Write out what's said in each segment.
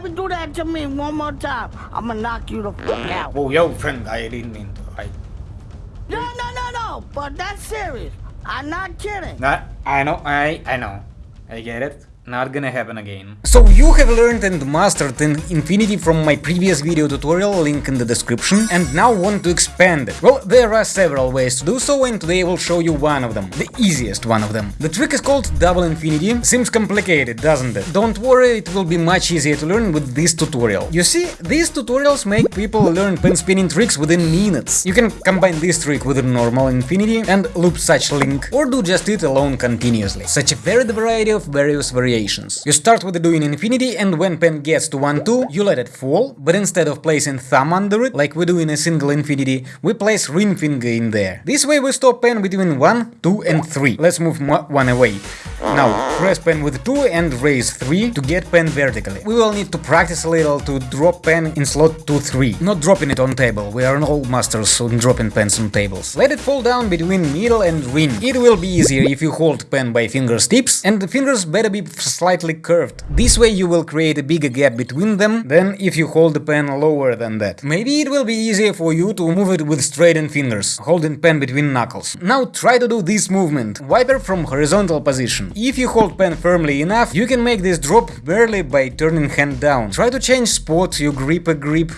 do that to me one more time, I'ma knock you the fuck mm. out. Oh, yo, friend, I didn't mean to. I, No, no, no, no. But that's serious. I'm not kidding. Nah, I know, I, I know. I get it. Not gonna happen again. So you have learned and mastered in Infinity from my previous video tutorial, link in the description, and now want to expand it. Well, there are several ways to do so and today I will show you one of them, the easiest one of them. The trick is called Double Infinity, seems complicated, doesn't it? Don't worry, it will be much easier to learn with this tutorial. You see, these tutorials make people learn pen spinning tricks within minutes. You can combine this trick with a normal Infinity and loop such link, or do just it alone continuously. Such a varied variety of various variations you start with doing infinity and when pen gets to 1-2, you let it fall, but instead of placing thumb under it, like we do in a single infinity, we place ring finger in there. This way we stop pen between 1, 2 and 3. Let's move 1 away. Now, press pen with 2 and raise 3 to get pen vertically. We will need to practice a little to drop pen in slot 2-3, not dropping it on table, we are all masters on dropping pens on tables. Let it fall down between middle and ring. It will be easier if you hold pen by fingers tips, and the fingers better be slightly curved. This way you will create a bigger gap between them than if you hold the pen lower than that. Maybe it will be easier for you to move it with straightened fingers, holding pen between knuckles. Now try to do this movement, wiper from horizontal position. If you hold pen firmly enough, you can make this drop barely by turning hand down. Try to change spot you grip a grip.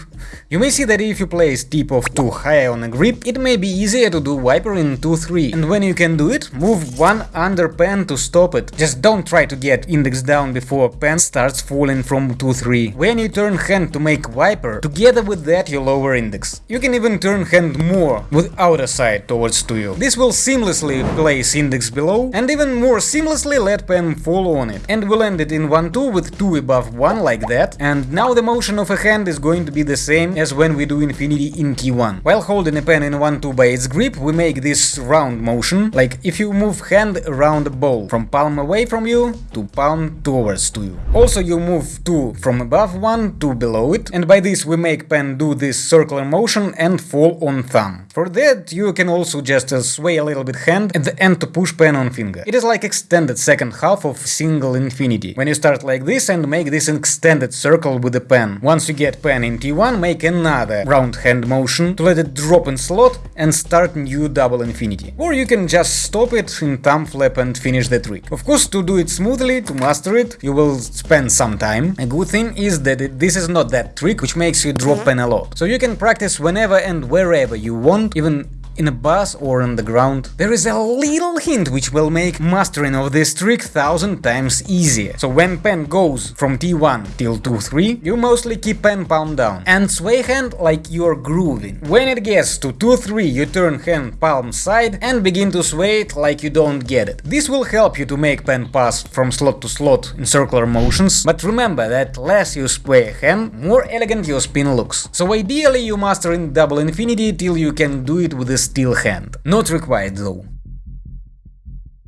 You may see that if you place tip of 2 high on a grip, it may be easier to do wiper in 2-3. And when you can do it, move one under pen to stop it. Just don't try to get index down before pen starts falling from 2-3. When you turn hand to make wiper, together with that you lower index. You can even turn hand more with outer side towards to you. This will seamlessly place index below and even more seamlessly let pen fall on it. And we'll end it in 1-2 with 2 above 1 like that. And now the motion of a hand is going to be the same as when we do infinity in T1. While holding a pen in 1-2 by its grip, we make this round motion, like if you move hand around ball, from palm away from you to palm towards to you. Also you move 2 from above 1 to below it, and by this we make pen do this circular motion and fall on thumb. For that you can also just uh, sway a little bit hand at the end to push pen on finger. It is like extended second half of single infinity. When you start like this and make this extended circle with the pen. Once you get pen in T1, make another round hand motion to let it drop in slot and start new double infinity. Or you can just stop it in thumb flap and finish the trick. Of course, to do it smoothly, to master it, you will spend some time. A good thing is that it, this is not that trick which makes you drop mm-hmm. pen a lot. So you can practice whenever and wherever you want, even in a bus or on the ground. There is a little hint which will make mastering of this trick thousand times easier. So when pen goes from T1 till 2-3, you mostly keep pen palm down and sway hand like you're grooving. When it gets to 2-3, you turn hand palm side and begin to sway it like you don't get it. This will help you to make pen pass from slot to slot in circular motions, but remember that less you sway hand, more elegant your spin looks. So ideally you master in double infinity till you can do it with a still hand. Not required though.